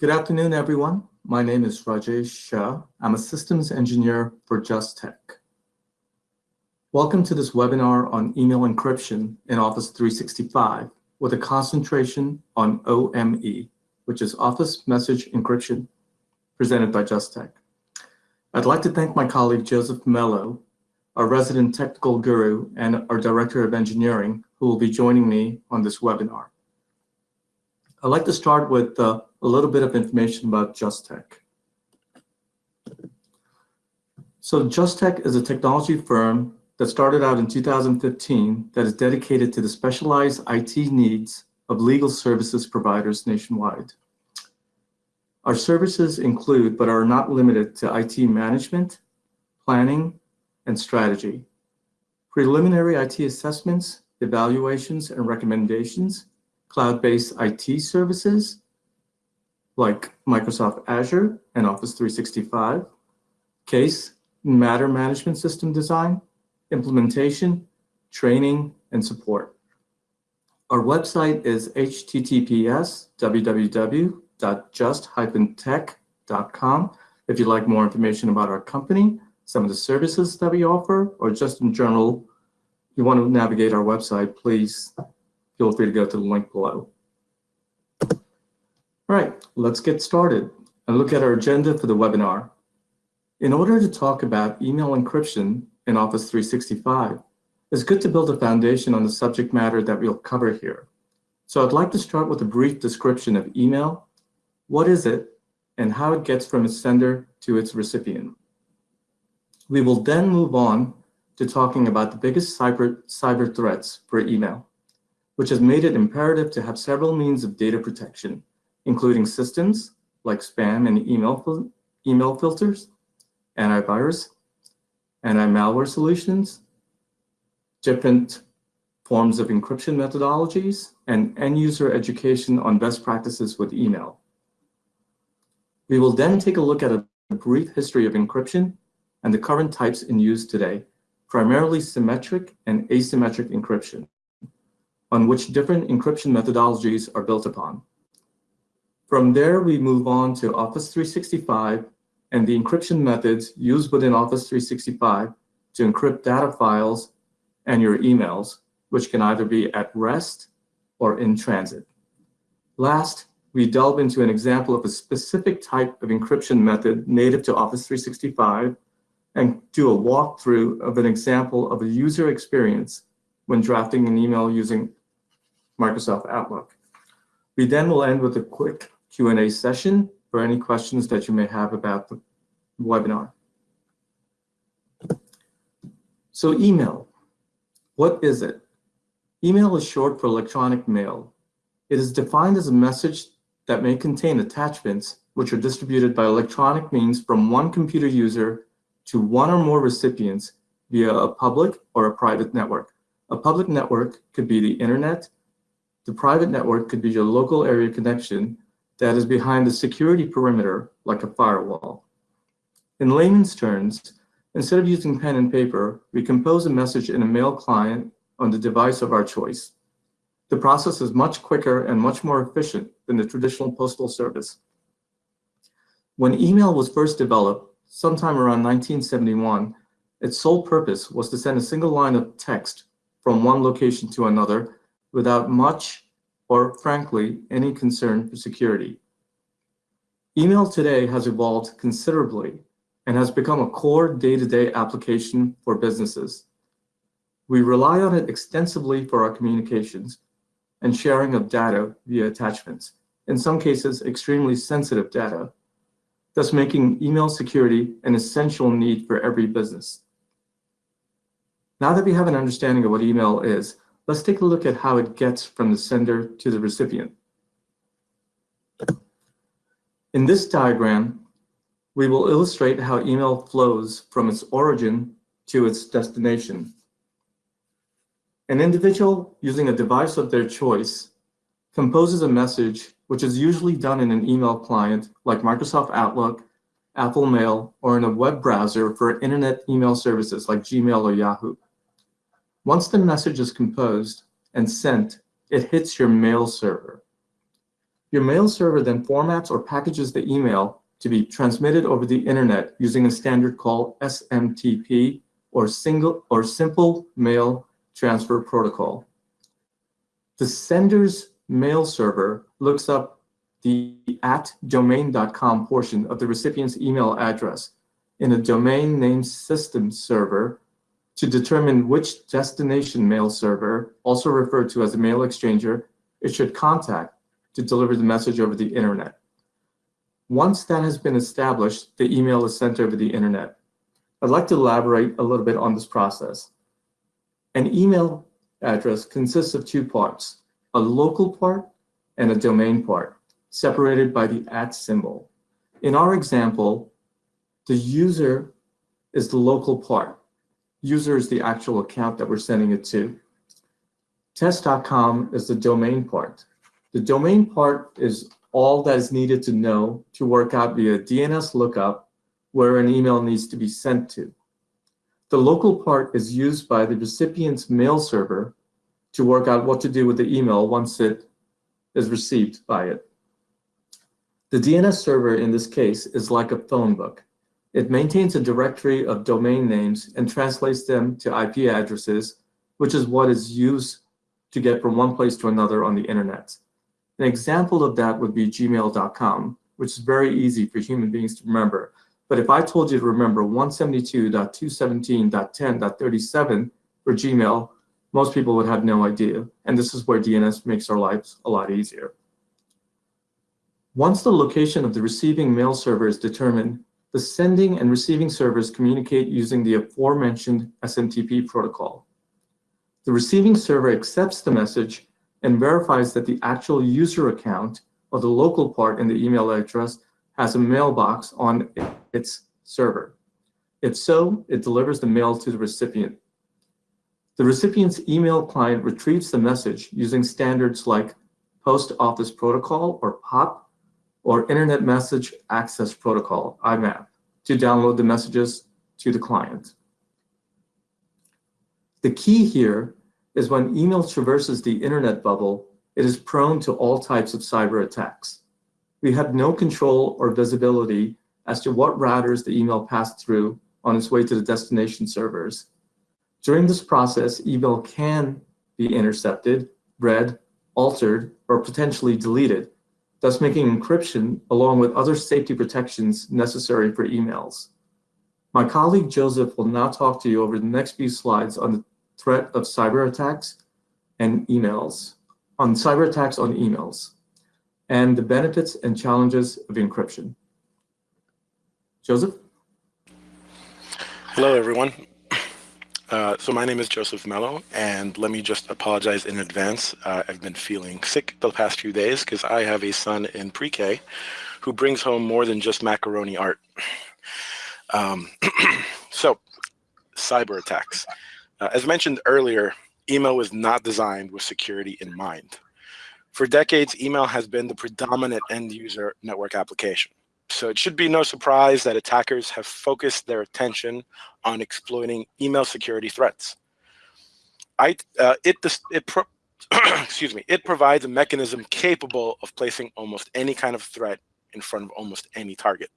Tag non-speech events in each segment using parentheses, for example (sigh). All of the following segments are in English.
Good afternoon, everyone. My name is Rajesh Shah. I'm a systems engineer for JustTech. Welcome to this webinar on email encryption in Office 365 with a concentration on OME, which is Office Message Encryption, presented by JustTech. I'd like to thank my colleague Joseph Mello, our resident technical guru and our director of engineering, who will be joining me on this webinar. I'd like to start with uh, a little bit of information about JustTech. So JustTech is a technology firm that started out in 2015 that is dedicated to the specialized IT needs of legal services providers nationwide. Our services include, but are not limited to IT management, planning, and strategy, preliminary IT assessments, evaluations, and recommendations, cloud-based IT services like Microsoft Azure and Office 365, case matter management system design, implementation, training, and support. Our website is https www.just-tech.com if you'd like more information about our company, some of the services that we offer, or just in general, you want to navigate our website, please feel free to go to the link below. All right, let's get started and look at our agenda for the webinar. In order to talk about email encryption in Office 365, it's good to build a foundation on the subject matter that we'll cover here. So I'd like to start with a brief description of email. What is it and how it gets from its sender to its recipient? We will then move on to talking about the biggest cyber, cyber threats for email, which has made it imperative to have several means of data protection, including systems like spam and email, email filters, antivirus, anti-malware solutions, different forms of encryption methodologies, and end-user education on best practices with email. We will then take a look at a brief history of encryption and the current types in use today, primarily symmetric and asymmetric encryption, on which different encryption methodologies are built upon. From there, we move on to Office 365 and the encryption methods used within Office 365 to encrypt data files and your emails, which can either be at rest or in transit. Last, we delve into an example of a specific type of encryption method native to Office 365 and do a walkthrough of an example of a user experience when drafting an email using Microsoft Outlook. We then will end with a quick Q&A session for any questions that you may have about the webinar. So email, what is it? Email is short for electronic mail. It is defined as a message that may contain attachments which are distributed by electronic means from one computer user to one or more recipients via a public or a private network. A public network could be the internet. The private network could be your local area connection that is behind the security perimeter like a firewall. In layman's terms, instead of using pen and paper, we compose a message in a mail client on the device of our choice. The process is much quicker and much more efficient than the traditional postal service. When email was first developed, sometime around 1971, its sole purpose was to send a single line of text from one location to another without much or frankly, any concern for security. Email today has evolved considerably and has become a core day-to-day -day application for businesses. We rely on it extensively for our communications and sharing of data via attachments, in some cases extremely sensitive data, thus making email security an essential need for every business. Now that we have an understanding of what email is, let's take a look at how it gets from the sender to the recipient. In this diagram, we will illustrate how email flows from its origin to its destination. An individual using a device of their choice composes a message which is usually done in an email client like Microsoft Outlook, Apple Mail, or in a web browser for internet email services like Gmail or Yahoo. Once the message is composed and sent, it hits your mail server. Your mail server then formats or packages the email to be transmitted over the internet using a standard called SMTP or single or simple mail transfer protocol. The sender's mail server looks up the at domain.com portion of the recipient's email address in a domain name system server to determine which destination mail server, also referred to as a mail exchanger, it should contact to deliver the message over the internet. Once that has been established, the email is sent over the internet. I'd like to elaborate a little bit on this process. An email address consists of two parts, a local part and a domain part, separated by the at symbol. In our example, the user is the local part. User is the actual account that we're sending it to. Test.com is the domain part. The domain part is all that is needed to know to work out via DNS lookup where an email needs to be sent to. The local part is used by the recipient's mail server to work out what to do with the email once it is received by it. The DNS server in this case is like a phone book. It maintains a directory of domain names and translates them to IP addresses, which is what is used to get from one place to another on the internet. An example of that would be gmail.com, which is very easy for human beings to remember. But if I told you to remember 172.217.10.37 for Gmail, most people would have no idea. And this is where DNS makes our lives a lot easier. Once the location of the receiving mail server is determined, the sending and receiving servers communicate using the aforementioned SMTP protocol. The receiving server accepts the message and verifies that the actual user account or the local part in the email address has a mailbox on its server. If so, it delivers the mail to the recipient. The recipient's email client retrieves the message using standards like Post Office Protocol, or POP, or Internet Message Access Protocol, IMAP, to download the messages to the client. The key here is when email traverses the internet bubble, it is prone to all types of cyber attacks. We have no control or visibility as to what routers the email passed through on its way to the destination servers. During this process, email can be intercepted, read, altered, or potentially deleted, thus making encryption along with other safety protections necessary for emails. My colleague Joseph will now talk to you over the next few slides on the threat of cyber attacks and emails, on cyber attacks on emails, and the benefits and challenges of encryption. Joseph? Hello, everyone. Uh, so my name is Joseph Mello, and let me just apologize in advance. Uh, I've been feeling sick the past few days because I have a son in pre-K who brings home more than just macaroni art. Um, (clears throat) so, cyber attacks. Uh, as mentioned earlier, email was not designed with security in mind. For decades, email has been the predominant end user network application. So it should be no surprise that attackers have focused their attention on exploiting email security threats. I, uh, it, it pro (clears throat) excuse me, it provides a mechanism capable of placing almost any kind of threat in front of almost any target.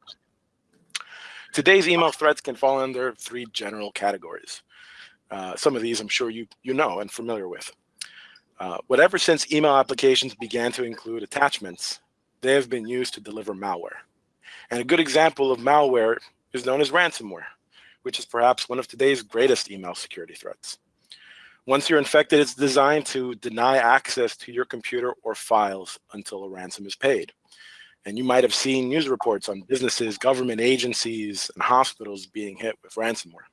Today's email threats can fall under three general categories. Uh, some of these I'm sure you, you know and familiar with. Uh, whatever since email applications began to include attachments, they have been used to deliver malware. And a good example of malware is known as ransomware, which is perhaps one of today's greatest email security threats. Once you're infected, it's designed to deny access to your computer or files until a ransom is paid. And you might have seen news reports on businesses, government agencies, and hospitals being hit with ransomware.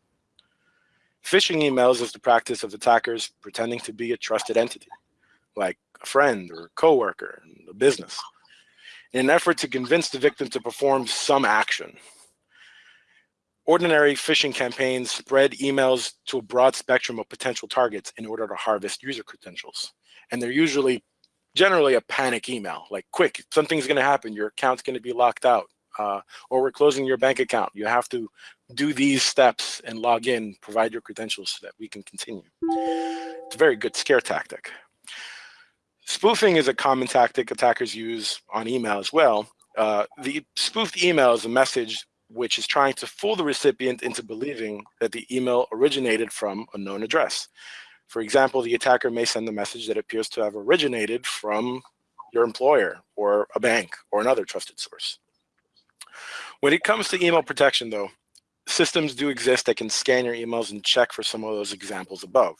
Phishing emails is the practice of attackers pretending to be a trusted entity, like a friend or a coworker a business, in an effort to convince the victim to perform some action. Ordinary phishing campaigns spread emails to a broad spectrum of potential targets in order to harvest user credentials. And they're usually generally a panic email, like quick, something's gonna happen, your account's gonna be locked out uh, or we're closing your bank account. You have to do these steps and log in, provide your credentials so that we can continue. It's a very good scare tactic. Spoofing is a common tactic attackers use on email as well. Uh, the spoofed email is a message which is trying to fool the recipient into believing that the email originated from a known address. For example, the attacker may send a message that appears to have originated from your employer or a bank or another trusted source. When it comes to email protection though, systems do exist that can scan your emails and check for some of those examples above.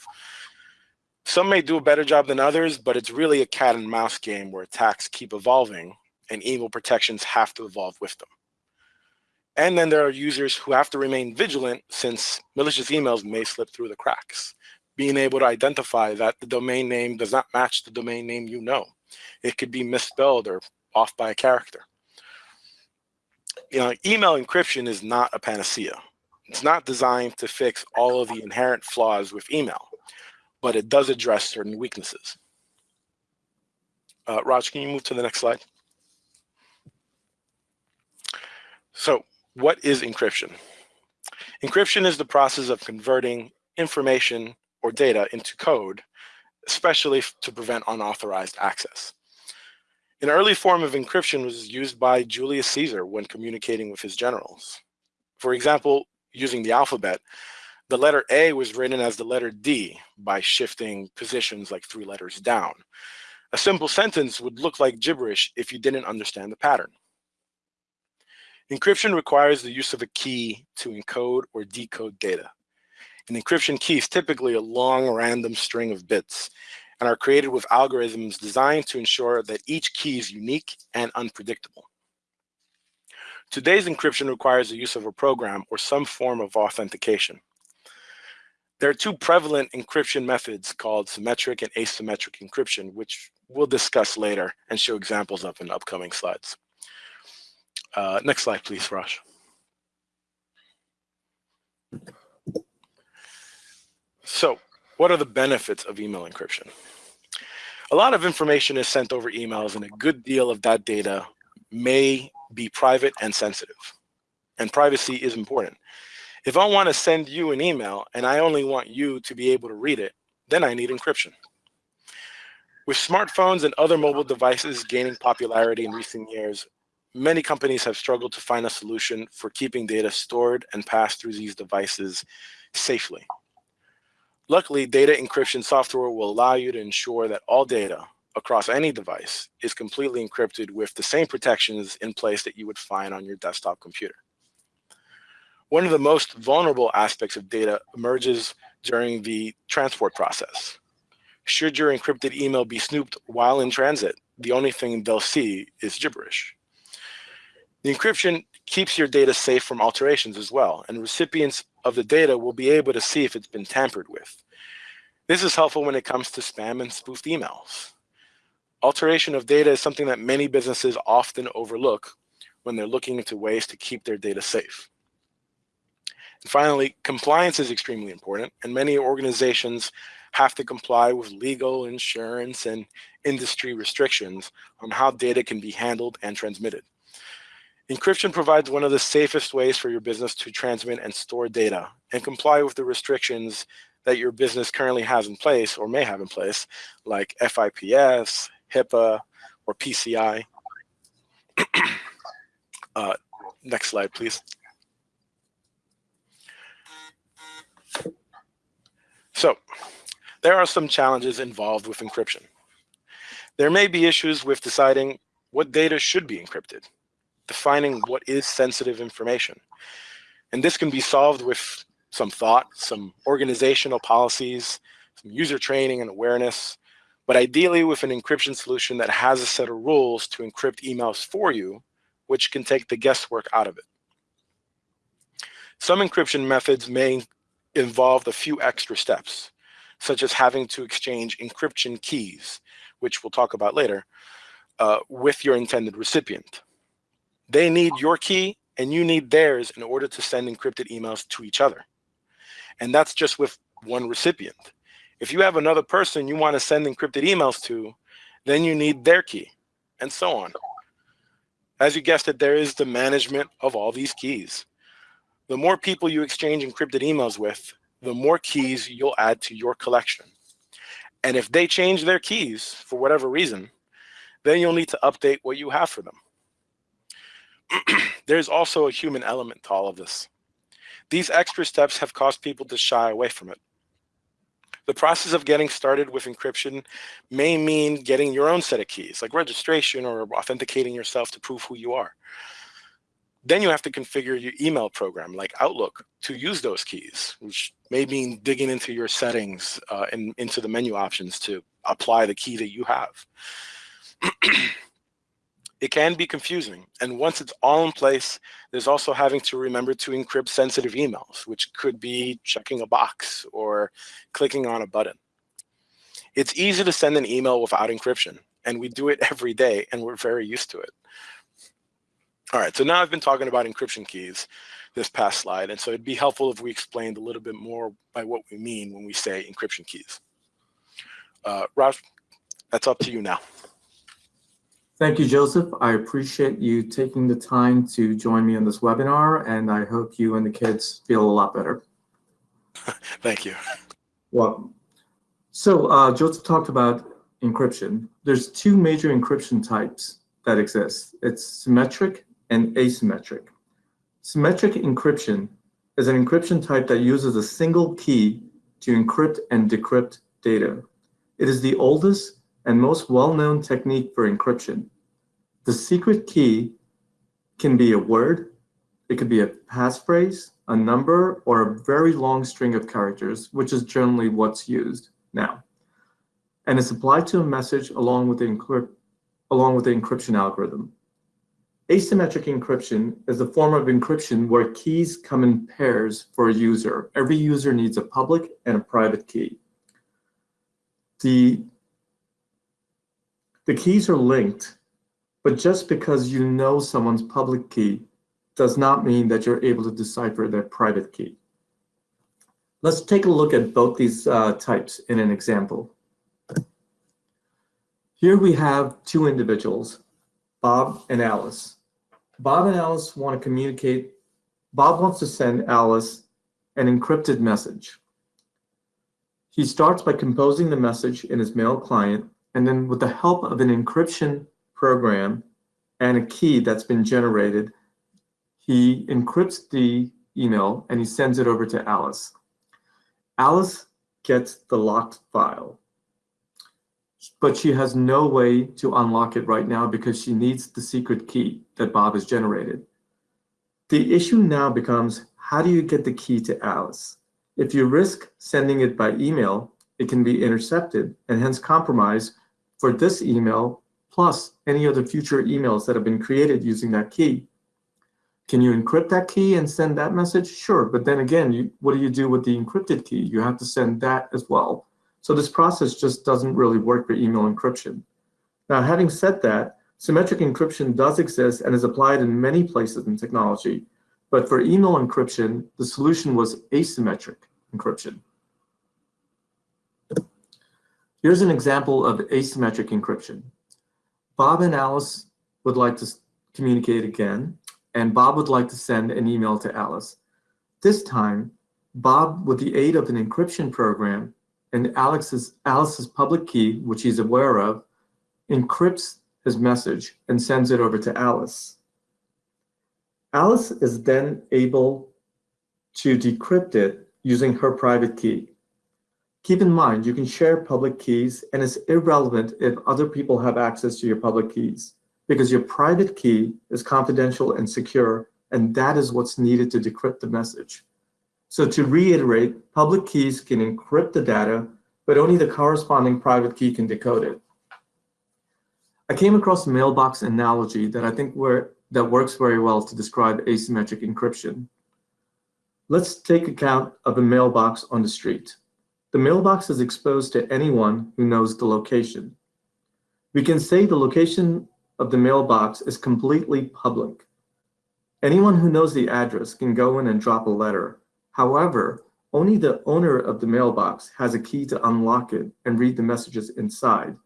Some may do a better job than others, but it's really a cat and mouse game where attacks keep evolving and email protections have to evolve with them. And then there are users who have to remain vigilant since malicious emails may slip through the cracks. Being able to identify that the domain name does not match the domain name you know. It could be misspelled or off by a character. You know, email encryption is not a panacea. It's not designed to fix all of the inherent flaws with email, but it does address certain weaknesses. Uh, Raj, can you move to the next slide? So what is encryption? Encryption is the process of converting information or data into code, especially to prevent unauthorized access. An early form of encryption was used by Julius Caesar when communicating with his generals. For example, using the alphabet, the letter A was written as the letter D by shifting positions like three letters down. A simple sentence would look like gibberish if you didn't understand the pattern. Encryption requires the use of a key to encode or decode data. An encryption key is typically a long random string of bits and are created with algorithms designed to ensure that each key is unique and unpredictable. Today's encryption requires the use of a program or some form of authentication. There are two prevalent encryption methods called symmetric and asymmetric encryption, which we'll discuss later and show examples of in upcoming slides. Uh, next slide, please, Raj. So what are the benefits of email encryption? A lot of information is sent over emails and a good deal of that data may be private and sensitive. And privacy is important. If I want to send you an email and I only want you to be able to read it, then I need encryption. With smartphones and other mobile devices gaining popularity in recent years, many companies have struggled to find a solution for keeping data stored and passed through these devices safely. Luckily, data encryption software will allow you to ensure that all data across any device is completely encrypted with the same protections in place that you would find on your desktop computer. One of the most vulnerable aspects of data emerges during the transport process. Should your encrypted email be snooped while in transit, the only thing they'll see is gibberish. The encryption keeps your data safe from alterations as well, and recipients of the data will be able to see if it's been tampered with. This is helpful when it comes to spam and spoofed emails. Alteration of data is something that many businesses often overlook when they're looking into ways to keep their data safe. And finally, compliance is extremely important, and many organizations have to comply with legal, insurance, and industry restrictions on how data can be handled and transmitted. Encryption provides one of the safest ways for your business to transmit and store data and comply with the restrictions that your business currently has in place or may have in place, like FIPS, HIPAA, or PCI. (clears throat) uh, next slide, please. So there are some challenges involved with encryption. There may be issues with deciding what data should be encrypted defining what is sensitive information. And this can be solved with some thought, some organizational policies, some user training and awareness, but ideally with an encryption solution that has a set of rules to encrypt emails for you, which can take the guesswork out of it. Some encryption methods may involve a few extra steps, such as having to exchange encryption keys, which we'll talk about later, uh, with your intended recipient. They need your key and you need theirs in order to send encrypted emails to each other. And that's just with one recipient. If you have another person you want to send encrypted emails to, then you need their key and so on. As you guessed it, there is the management of all these keys. The more people you exchange encrypted emails with, the more keys you'll add to your collection. And if they change their keys for whatever reason, then you'll need to update what you have for them. (clears throat) There's also a human element to all of this. These extra steps have caused people to shy away from it. The process of getting started with encryption may mean getting your own set of keys, like registration or authenticating yourself to prove who you are. Then you have to configure your email program like Outlook to use those keys, which may mean digging into your settings uh, and into the menu options to apply the key that you have. (clears throat) it can be confusing. And once it's all in place, there's also having to remember to encrypt sensitive emails, which could be checking a box or clicking on a button. It's easy to send an email without encryption, and we do it (laughs) every day, and we're very used to it. All right, so now I've been talking about encryption keys this past slide, and so it'd be helpful if we explained a little bit more by what we mean when we say encryption keys. Uh, Raj, that's up to you now. Thank you, Joseph. I appreciate you taking the time to join me on this webinar, and I hope you and the kids feel a lot better. (laughs) Thank you. Well, so uh, Joseph talked about encryption. There's two major encryption types that exist. It's symmetric and asymmetric. Symmetric encryption is an encryption type that uses a single key to encrypt and decrypt data. It is the oldest and most well-known technique for encryption. The secret key can be a word, it could be a passphrase, a number, or a very long string of characters, which is generally what's used now. And it's applied to a message along with the, along with the encryption algorithm. Asymmetric encryption is a form of encryption where keys come in pairs for a user. Every user needs a public and a private key. The, the keys are linked, but just because you know someone's public key does not mean that you're able to decipher their private key. Let's take a look at both these uh, types in an example. Here we have two individuals, Bob and Alice. Bob and Alice want to communicate. Bob wants to send Alice an encrypted message. He starts by composing the message in his mail client, and then with the help of an encryption program and a key that's been generated, he encrypts the email and he sends it over to Alice. Alice gets the locked file but she has no way to unlock it right now because she needs the secret key that Bob has generated. The issue now becomes, how do you get the key to Alice? If you risk sending it by email, it can be intercepted and hence compromised for this email plus any other future emails that have been created using that key. Can you encrypt that key and send that message? Sure, but then again, you, what do you do with the encrypted key? You have to send that as well. So this process just doesn't really work for email encryption. Now, having said that, symmetric encryption does exist and is applied in many places in technology. But for email encryption, the solution was asymmetric encryption. Here's an example of asymmetric encryption. Bob and Alice would like to communicate again, and Bob would like to send an email to Alice. This time, Bob, with the aid of an encryption program, and Alex's, Alice's public key, which he's aware of, encrypts his message and sends it over to Alice. Alice is then able to decrypt it using her private key. Keep in mind, you can share public keys and it's irrelevant if other people have access to your public keys because your private key is confidential and secure and that is what's needed to decrypt the message. So to reiterate, public keys can encrypt the data, but only the corresponding private key can decode it. I came across a mailbox analogy that I think that works very well to describe asymmetric encryption. Let's take account of a mailbox on the street. The mailbox is exposed to anyone who knows the location. We can say the location of the mailbox is completely public. Anyone who knows the address can go in and drop a letter, However, only the owner of the mailbox has a key to unlock it and read the messages inside.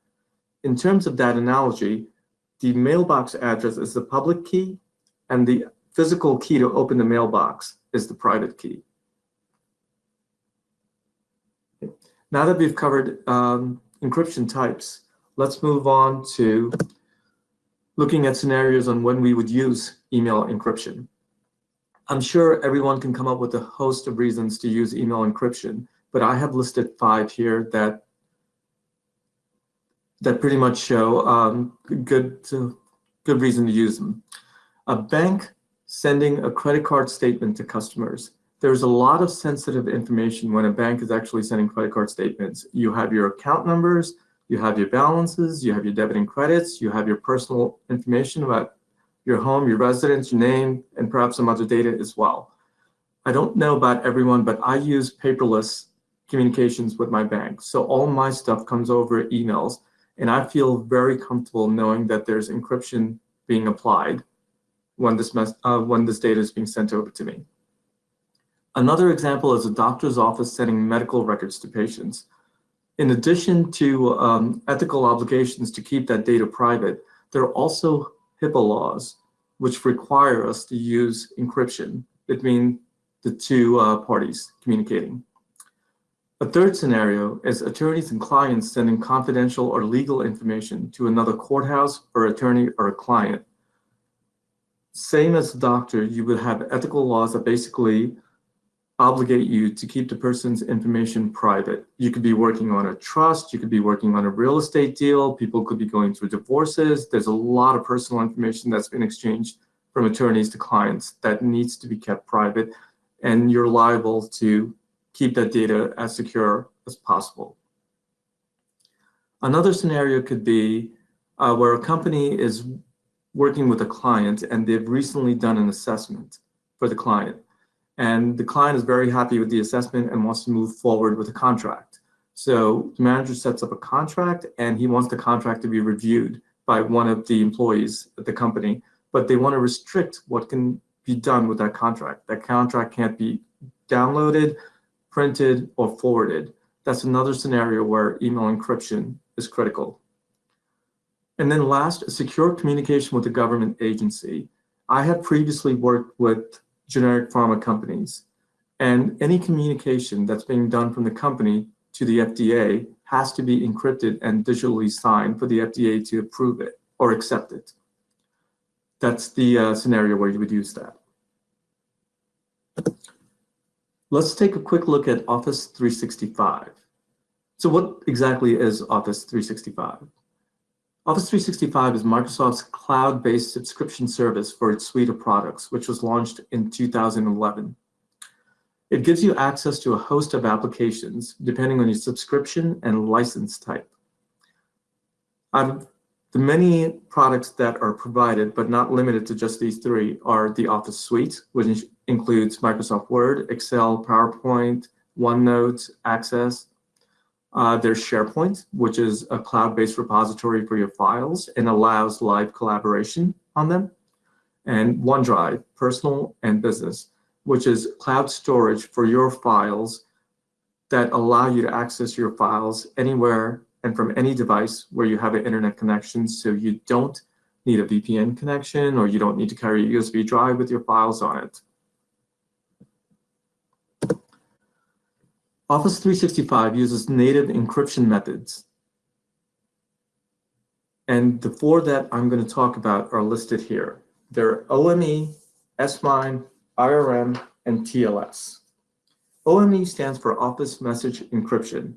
In terms of that analogy, the mailbox address is the public key and the physical key to open the mailbox is the private key. Now that we've covered um, encryption types, let's move on to looking at scenarios on when we would use email encryption. I'm sure everyone can come up with a host of reasons to use email encryption, but I have listed five here that that pretty much show um, good uh, good reason to use them. A bank sending a credit card statement to customers. There's a lot of sensitive information when a bank is actually sending credit card statements. You have your account numbers, you have your balances, you have your debit and credits, you have your personal information about your home, your residence, your name, and perhaps some other data as well. I don't know about everyone, but I use paperless communications with my bank. So all my stuff comes over emails, and I feel very comfortable knowing that there's encryption being applied when this, uh, when this data is being sent over to me. Another example is a doctor's office sending medical records to patients. In addition to um, ethical obligations to keep that data private, there are also HIPAA laws, which require us to use encryption between the two uh, parties communicating. A third scenario is attorneys and clients sending confidential or legal information to another courthouse or attorney or a client. Same as a doctor, you would have ethical laws that basically obligate you to keep the person's information private. You could be working on a trust, you could be working on a real estate deal, people could be going through divorces. There's a lot of personal information that's been exchanged from attorneys to clients that needs to be kept private, and you're liable to keep that data as secure as possible. Another scenario could be uh, where a company is working with a client and they've recently done an assessment for the client and the client is very happy with the assessment and wants to move forward with a contract. So the manager sets up a contract and he wants the contract to be reviewed by one of the employees at the company, but they want to restrict what can be done with that contract. That contract can't be downloaded, printed, or forwarded. That's another scenario where email encryption is critical. And then last, secure communication with a government agency. I have previously worked with generic pharma companies. And any communication that's being done from the company to the FDA has to be encrypted and digitally signed for the FDA to approve it or accept it. That's the uh, scenario where you would use that. Let's take a quick look at Office 365. So what exactly is Office 365? Office 365 is Microsoft's cloud-based subscription service for its suite of products, which was launched in 2011. It gives you access to a host of applications, depending on your subscription and license type. Of the many products that are provided, but not limited to just these three, are the Office Suite, which includes Microsoft Word, Excel, PowerPoint, OneNote, Access, uh, there's SharePoint, which is a cloud-based repository for your files and allows live collaboration on them. And OneDrive, personal and business, which is cloud storage for your files that allow you to access your files anywhere and from any device where you have an internet connection so you don't need a VPN connection or you don't need to carry a USB drive with your files on it. Office 365 uses native encryption methods. And the four that I'm going to talk about are listed here. They're OME, SMIME, IRM, and TLS. OME stands for Office Message Encryption.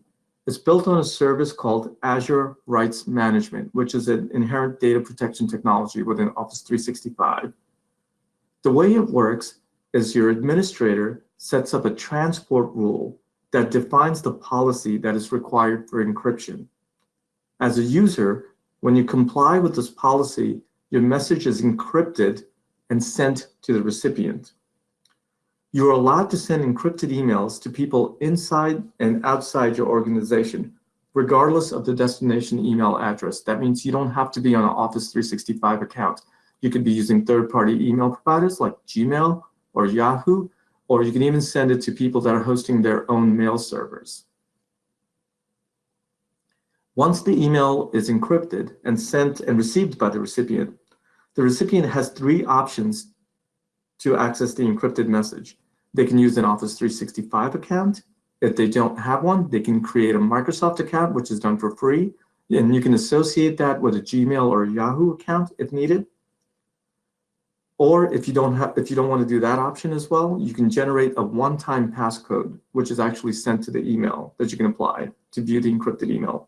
It's built on a service called Azure Rights Management, which is an inherent data protection technology within Office 365. The way it works is your administrator sets up a transport rule that defines the policy that is required for encryption. As a user, when you comply with this policy, your message is encrypted and sent to the recipient. You are allowed to send encrypted emails to people inside and outside your organization, regardless of the destination email address. That means you don't have to be on an Office 365 account. You could be using third-party email providers like Gmail or Yahoo, or you can even send it to people that are hosting their own mail servers. Once the email is encrypted and sent and received by the recipient, the recipient has three options to access the encrypted message. They can use an Office 365 account, If they don't have one, they can create a Microsoft account, which is done for free. And you can associate that with a Gmail or a Yahoo account if needed. Or if you don't have, if you don't want to do that option as well, you can generate a one-time passcode, which is actually sent to the email that you can apply to view the encrypted email.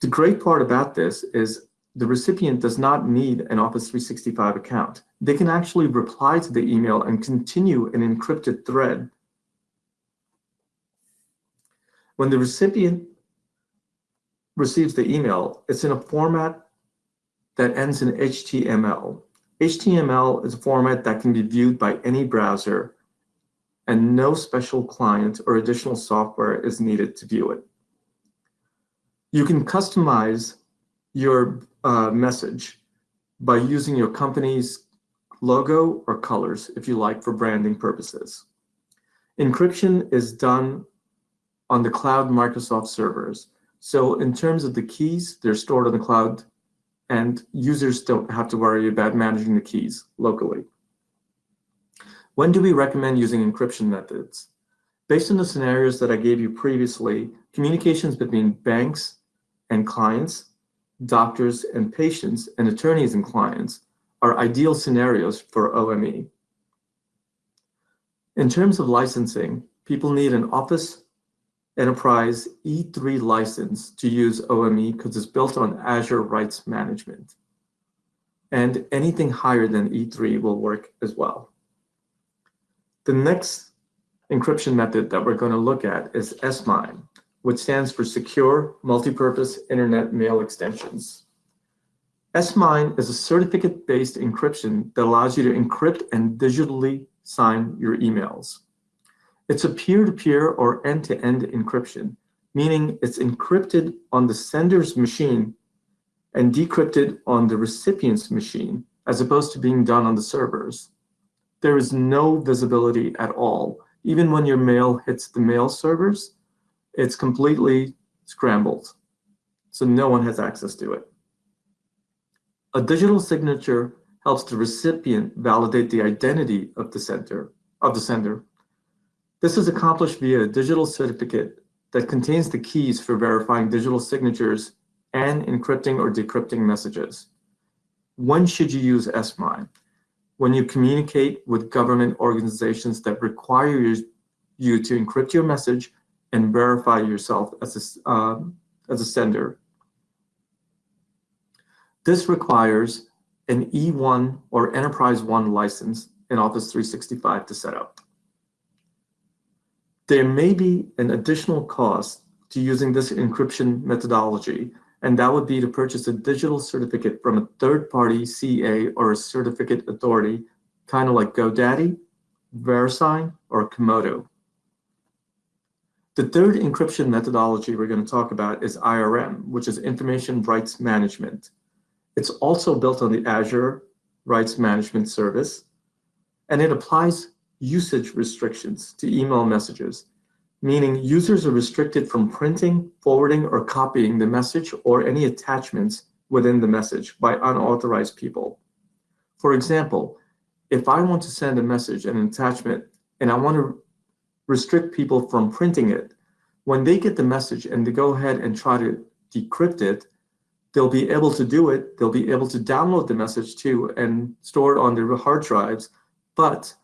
The great part about this is the recipient does not need an Office 365 account. They can actually reply to the email and continue an encrypted thread. When the recipient receives the email, it's in a format that ends in HTML. HTML is a format that can be viewed by any browser and no special client or additional software is needed to view it. You can customize your uh, message by using your company's logo or colors, if you like, for branding purposes. Encryption is done on the cloud Microsoft servers. So in terms of the keys, they're stored on the cloud and users don't have to worry about managing the keys locally. When do we recommend using encryption methods? Based on the scenarios that I gave you previously, communications between banks and clients doctors and patients, and attorneys and clients are ideal scenarios for OME. In terms of licensing, people need an Office Enterprise E3 license to use OME because it's built on Azure Rights Management. And anything higher than E3 will work as well. The next encryption method that we're going to look at is SMIME which stands for Secure Multipurpose Internet Mail Extensions. SMIME is a certificate-based encryption that allows you to encrypt and digitally sign your emails. It's a peer-to-peer -peer or end-to-end -end encryption, meaning it's encrypted on the sender's machine and decrypted on the recipient's machine, as opposed to being done on the servers. There is no visibility at all. Even when your mail hits the mail servers, it's completely scrambled. So no one has access to it. A digital signature helps the recipient validate the identity of the. Of the sender. This is accomplished via a digital certificate that contains the keys for verifying digital signatures and encrypting or decrypting messages. When should you use SMIME? When you communicate with government organizations that require you to encrypt your message and verify yourself as a, uh, as a sender. This requires an E1 or Enterprise One license in Office 365 to set up. There may be an additional cost to using this encryption methodology, and that would be to purchase a digital certificate from a third-party CA or a certificate authority, kind of like GoDaddy, VeriSign, or Comodo. The third encryption methodology we're going to talk about is IRM, which is Information Rights Management. It's also built on the Azure Rights Management Service, and it applies usage restrictions to email messages, meaning users are restricted from printing, forwarding, or copying the message or any attachments within the message by unauthorized people. For example, if I want to send a message, and an attachment, and I want to restrict people from printing it. When they get the message and they go ahead and try to decrypt it, they'll be able to do it. They'll be able to download the message too and store it on their hard drives, but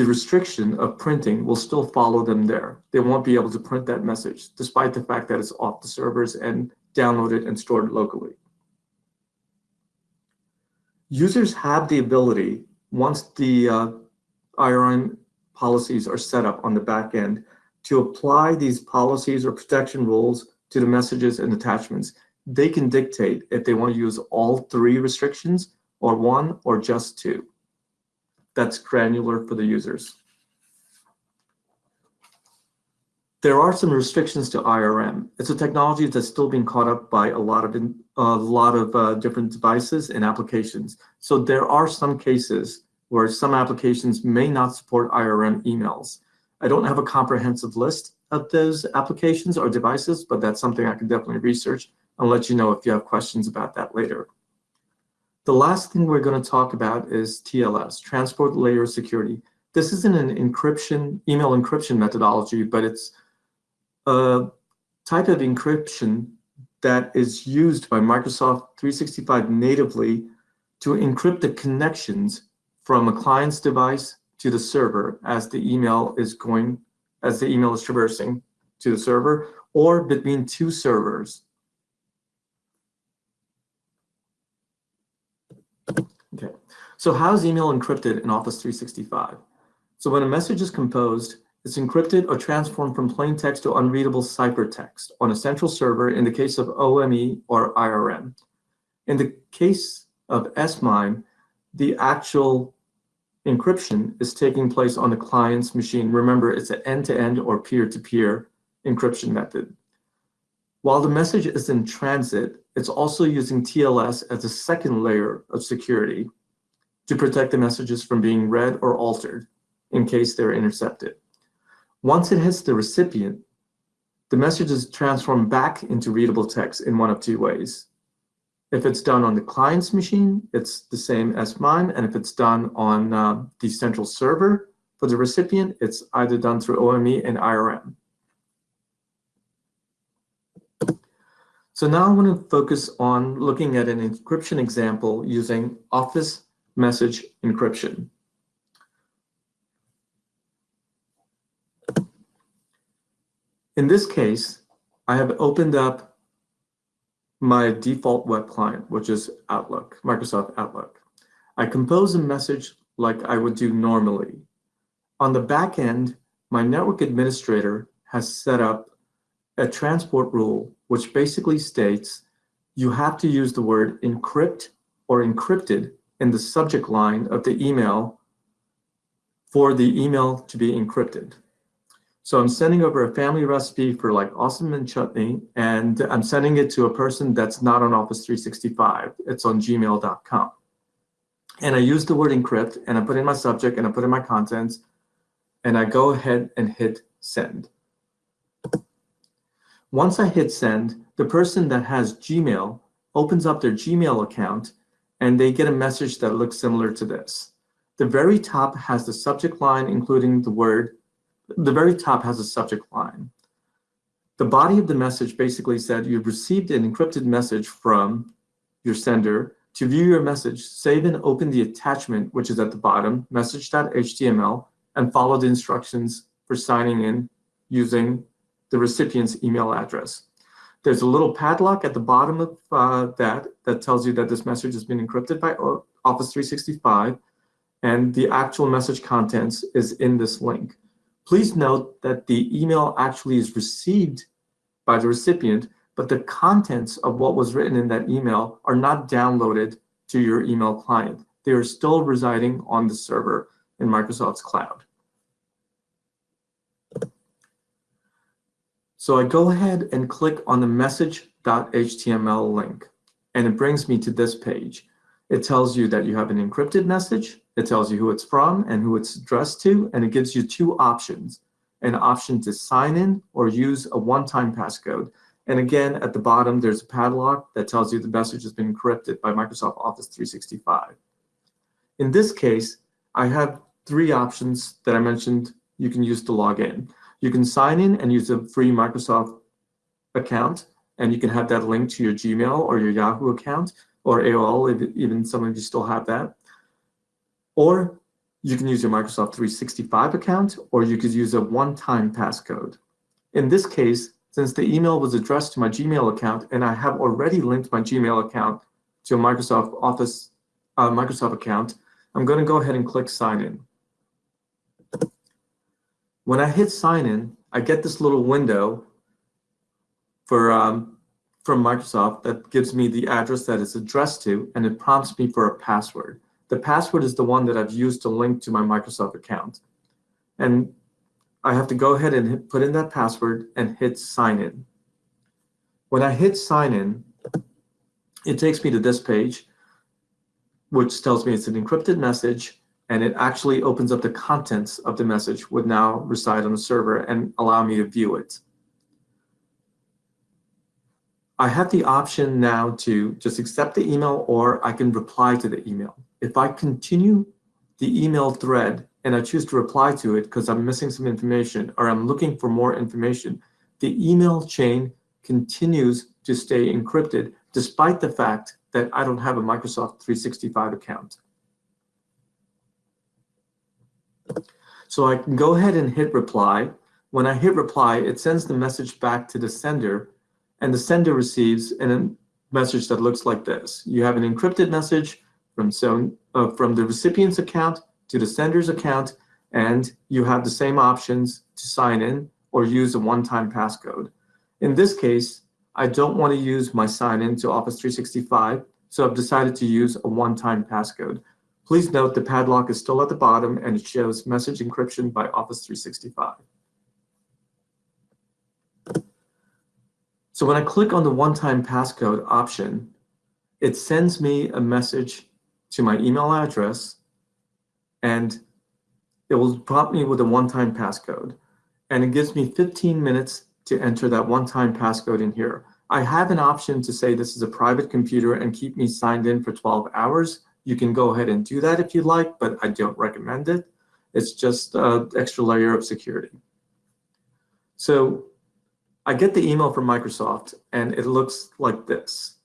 the restriction of printing will still follow them there. They won't be able to print that message, despite the fact that it's off the servers and downloaded and stored locally. Users have the ability, once the uh, IRM policies are set up on the back end to apply these policies or protection rules to the messages and attachments. They can dictate if they want to use all three restrictions or one or just two. That's granular for the users. There are some restrictions to IRM. It's a technology that's still being caught up by a lot of a lot of uh, different devices and applications. So there are some cases where some applications may not support IRM emails. I don't have a comprehensive list of those applications or devices, but that's something I can definitely research and let you know if you have questions about that later. The last thing we're going to talk about is TLS, Transport Layer Security. this isn't an encryption, email encryption methodology, but it's a type of encryption that is used by Microsoft 365 natively to encrypt the connections from a client's device to the server as the email is going, as the email is traversing to the server, or between two servers. Okay, so how is email encrypted in Office 365? So when a message is composed, it's encrypted or transformed from plain text to unreadable ciphertext on a central server in the case of OME or IRM. In the case of S/MIME, the actual encryption is taking place on the client's machine. Remember, it's an end-to-end -end or peer-to-peer -peer encryption method. While the message is in transit, it's also using TLS as a second layer of security to protect the messages from being read or altered in case they're intercepted. Once it hits the recipient, the message is transformed back into readable text in one of two ways. If it's done on the client's machine, it's the same as mine. And if it's done on uh, the central server for the recipient, it's either done through OME and IRM. So now I want to focus on looking at an encryption example using Office Message Encryption. In this case, I have opened up my default web client, which is Outlook, Microsoft Outlook. I compose a message like I would do normally. On the back end, my network administrator has set up a transport rule, which basically states you have to use the word encrypt or encrypted in the subject line of the email for the email to be encrypted. So I'm sending over a family recipe for like awesome and chutney, and I'm sending it to a person that's not on Office 365. It's on gmail.com. And I use the word encrypt, and I put in my subject, and I put in my contents, and I go ahead and hit send. Once I hit send, the person that has Gmail opens up their Gmail account, and they get a message that looks similar to this. The very top has the subject line, including the word the very top has a subject line. The body of the message basically said you've received an encrypted message from your sender. To view your message, save and open the attachment, which is at the bottom, message.html, and follow the instructions for signing in using the recipient's email address. There's a little padlock at the bottom of uh, that that tells you that this message has been encrypted by Office 365, and the actual message contents is in this link. Please note that the email actually is received by the recipient, but the contents of what was written in that email are not downloaded to your email client. They are still residing on the server in Microsoft's cloud. So I go ahead and click on the message.html link, and it brings me to this page. It tells you that you have an encrypted message it tells you who it's from and who it's addressed to, and it gives you two options, an option to sign in or use a one-time passcode. And again, at the bottom, there's a padlock that tells you the message has been encrypted by Microsoft Office 365. In this case, I have three options that I mentioned you can use to log in. You can sign in and use a free Microsoft account, and you can have that linked to your Gmail or your Yahoo account or AOL, if even some of you still have that. Or you can use your Microsoft 365 account, or you could use a one-time passcode. In this case, since the email was addressed to my Gmail account, and I have already linked my Gmail account to a Microsoft Office uh, Microsoft account, I'm going to go ahead and click Sign In. When I hit Sign In, I get this little window for um, from Microsoft that gives me the address that it's addressed to, and it prompts me for a password. The password is the one that I've used to link to my Microsoft account. And I have to go ahead and hit, put in that password and hit sign in. When I hit sign in, it takes me to this page, which tells me it's an encrypted message, and it actually opens up the contents of the message would now reside on the server and allow me to view it. I have the option now to just accept the email or I can reply to the email if I continue the email thread and I choose to reply to it because I'm missing some information or I'm looking for more information, the email chain continues to stay encrypted despite the fact that I don't have a Microsoft 365 account. So I can go ahead and hit reply. When I hit reply, it sends the message back to the sender, and the sender receives a message that looks like this. You have an encrypted message from, uh, from the recipient's account to the sender's account, and you have the same options to sign in or use a one-time passcode. In this case, I don't want to use my sign in to Office 365, so I've decided to use a one-time passcode. Please note the padlock is still at the bottom and it shows message encryption by Office 365. So when I click on the one-time passcode option, it sends me a message to my email address and it will prompt me with a one-time passcode. And it gives me 15 minutes to enter that one-time passcode in here. I have an option to say this is a private computer and keep me signed in for 12 hours. You can go ahead and do that if you like, but I don't recommend it. It's just an extra layer of security. So I get the email from Microsoft and it looks like this.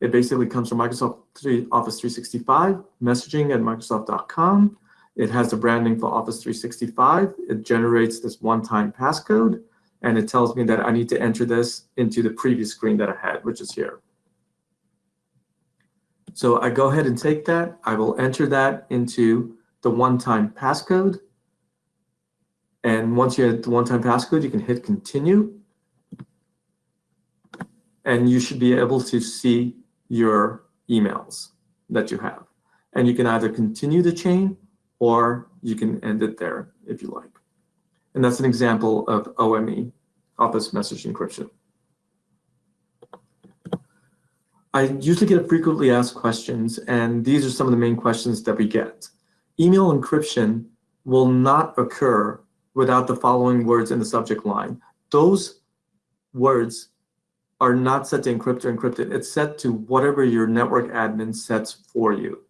It basically comes from Microsoft 3, Office 365, messaging at Microsoft.com. It has the branding for Office 365. It generates this one-time passcode, and it tells me that I need to enter this into the previous screen that I had, which is here. So I go ahead and take that. I will enter that into the one-time passcode. And once you hit the one-time passcode, you can hit continue. And you should be able to see your emails that you have. And you can either continue the chain or you can end it there if you like. And that's an example of OME, Office Message Encryption. I usually get frequently asked questions, and these are some of the main questions that we get. Email encryption will not occur without the following words in the subject line. Those words are not set to encrypt or encrypted. It's set to whatever your network admin sets for you.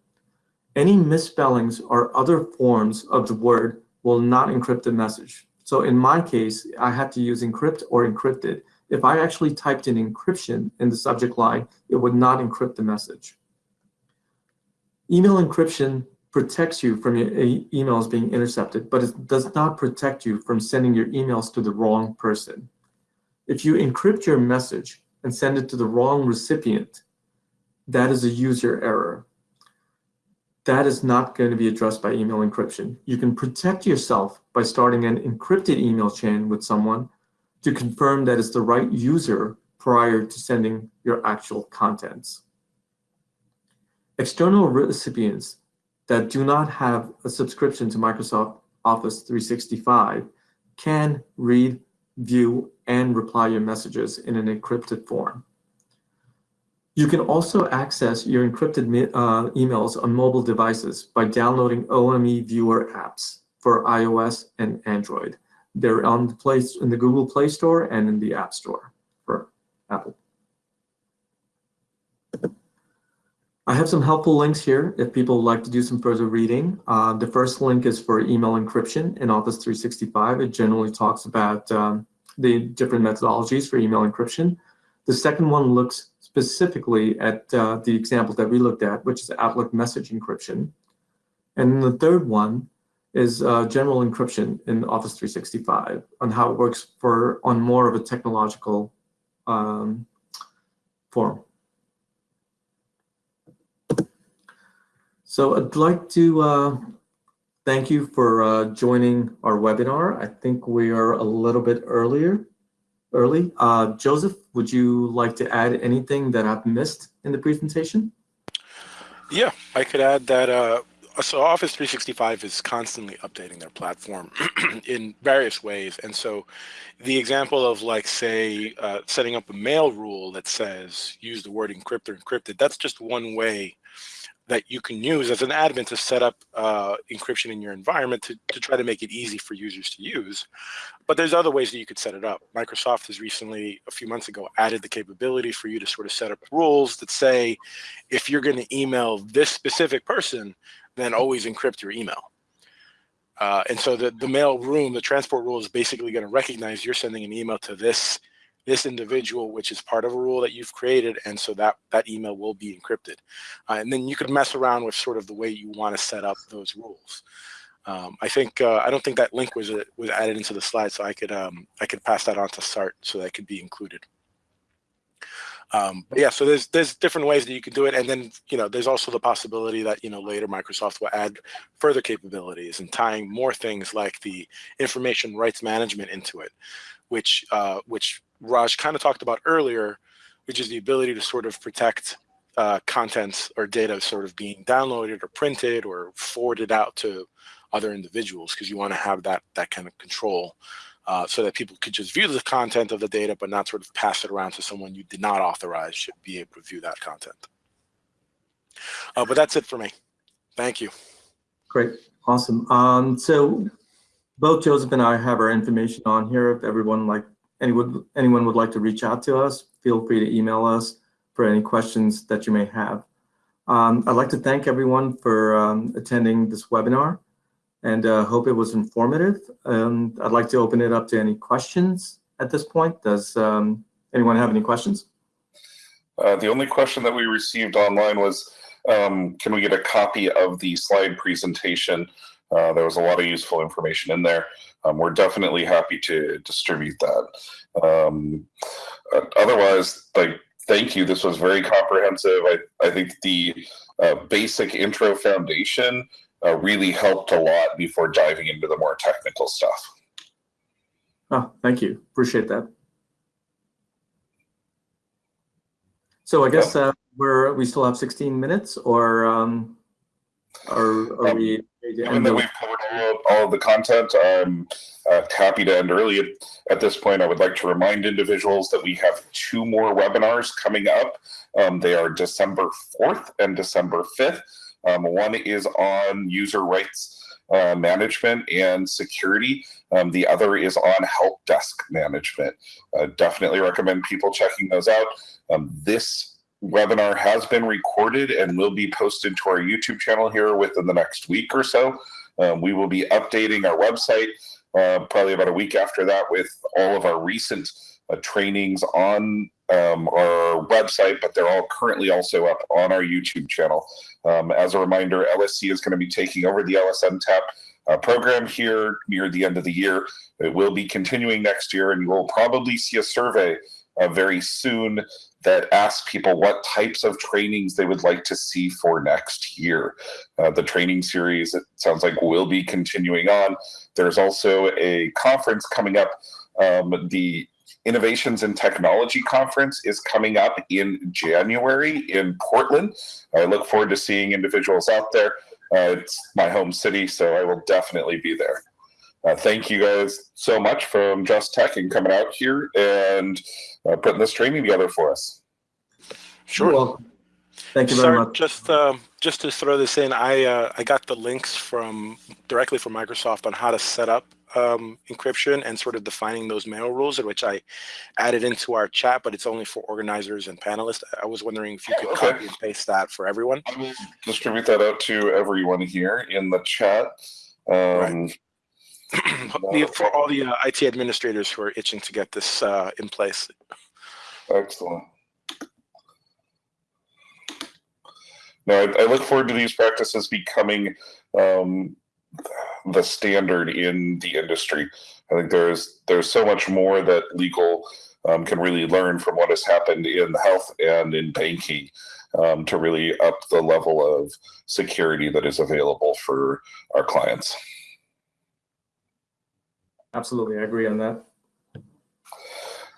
Any misspellings or other forms of the word will not encrypt the message. So in my case, I had to use encrypt or encrypted. If I actually typed in encryption in the subject line, it would not encrypt the message. Email encryption protects you from your emails being intercepted, but it does not protect you from sending your emails to the wrong person. If you encrypt your message and send it to the wrong recipient, that is a user error. That is not going to be addressed by email encryption. You can protect yourself by starting an encrypted email chain with someone to confirm that it's the right user prior to sending your actual contents. External recipients that do not have a subscription to Microsoft Office 365 can read, view, and reply your messages in an encrypted form. You can also access your encrypted uh, emails on mobile devices by downloading OME Viewer apps for iOS and Android. They're on the place in the Google Play Store and in the App Store for Apple. I have some helpful links here if people would like to do some further reading. Uh, the first link is for email encryption in Office 365. It generally talks about um, the different methodologies for email encryption. The second one looks specifically at uh, the example that we looked at, which is Outlook message encryption. And the third one is uh, general encryption in Office 365 on how it works for on more of a technological um, form. So I'd like to uh, thank you for uh, joining our webinar. I think we are a little bit earlier, early. Uh, Joseph, would you like to add anything that I've missed in the presentation? Yeah, I could add that uh, so Office 365 is constantly updating their platform (clears throat) in various ways. And so the example of like, say, uh, setting up a mail rule that says use the word encrypt or encrypted, that's just one way that you can use as an admin to set up uh, encryption in your environment to, to try to make it easy for users to use. But there's other ways that you could set it up. Microsoft has recently, a few months ago, added the capability for you to sort of set up rules that say, if you're going to email this specific person, then always encrypt your email. Uh, and so the, the mail room, the transport rule is basically going to recognize you're sending an email to this this individual, which is part of a rule that you've created. And so that, that email will be encrypted. Uh, and then you could mess around with sort of the way you want to set up those rules. Um, I think uh, I don't think that link was uh, was added into the slide, so I could um, I could pass that on to Sart so that could be included. Um, but yeah, so there's there's different ways that you can do it, and then you know there's also the possibility that you know later Microsoft will add further capabilities and tying more things like the information rights management into it, which uh, which Raj kind of talked about earlier, which is the ability to sort of protect uh, contents or data sort of being downloaded or printed or forwarded out to other individuals because you want to have that that kind of control uh, so that people could just view the content of the data but not sort of pass it around to someone you did not authorize should be able to view that content. Uh, but that's it for me. Thank you. Great, awesome. Um, so both Joseph and I have our information on here. If everyone like anyone anyone would like to reach out to us, feel free to email us for any questions that you may have. Um, I'd like to thank everyone for um, attending this webinar and uh, hope it was informative. Um, I'd like to open it up to any questions at this point. Does um, anyone have any questions? Uh, the only question that we received online was, um, can we get a copy of the slide presentation? Uh, there was a lot of useful information in there. Um, we're definitely happy to distribute that. Um, uh, otherwise, like, thank you. This was very comprehensive. I, I think the uh, basic intro foundation uh, really helped a lot before diving into the more technical stuff. Oh, thank you. Appreciate that. So I guess uh, we're we still have 16 minutes, or um, or are Um, we? Given that we've covered all of, all of the content, I'm uh, happy to end early. At, at this point, I would like to remind individuals that we have two more webinars coming up. Um, they are December 4th and December 5th. Um, one is on user rights uh, management and security. Um, the other is on help desk management. Uh, definitely recommend people checking those out. Um, this webinar has been recorded and will be posted to our YouTube channel here within the next week or so. Um, we will be updating our website uh, probably about a week after that with all of our recent uh, trainings on um, our website, but they're all currently also up on our YouTube channel. Um, as a reminder, LSC is going to be taking over the LSNTAP uh, program here near the end of the year. It will be continuing next year, and you will probably see a survey uh, very soon that asks people what types of trainings they would like to see for next year. Uh, the training series, it sounds like, will be continuing on. There's also a conference coming up, um, the Innovations and Technology Conference is coming up in January in Portland. I look forward to seeing individuals out there. Uh, it's my home city, so I will definitely be there. Uh, thank you guys so much from Just Tech and coming out here and uh, putting this training together for us. Sure. You're. Thank you very Sart, much. just um, just to throw this in, I uh, I got the links from directly from Microsoft on how to set up um, encryption and sort of defining those mail rules, which I added into our chat, but it's only for organizers and panelists. I was wondering if you could Okay. copy and paste that for everyone. I will distribute that out to everyone here in the chat. Um, (clears throat) The- for all the uh, IT administrators who are itching to get this uh, in place. Excellent. Now, I, I look forward to these practices becoming um, the standard in the industry. I think there's there's so much more that legal um, can really learn from what has happened in health and in banking um, to really up the level of security that is available for our clients. Absolutely, I agree on that.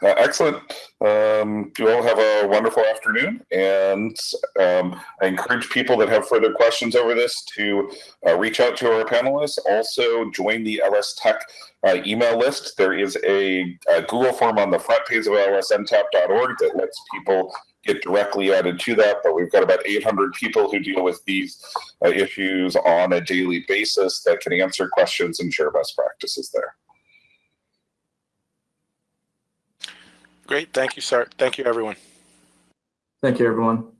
Uh, excellent. Um, you all have a wonderful afternoon, and um, I encourage people that have further questions over this to uh, reach out to our panelists. Also, join the LS Tech uh, email list. There is a, a Google form on the front page of lsntap.org that lets people get directly added to that. But we've got about 800 people who deal with these uh, issues on a daily basis that can answer questions and share best practices there. Great. Thank you, sir. Thank you, everyone. Thank you, everyone.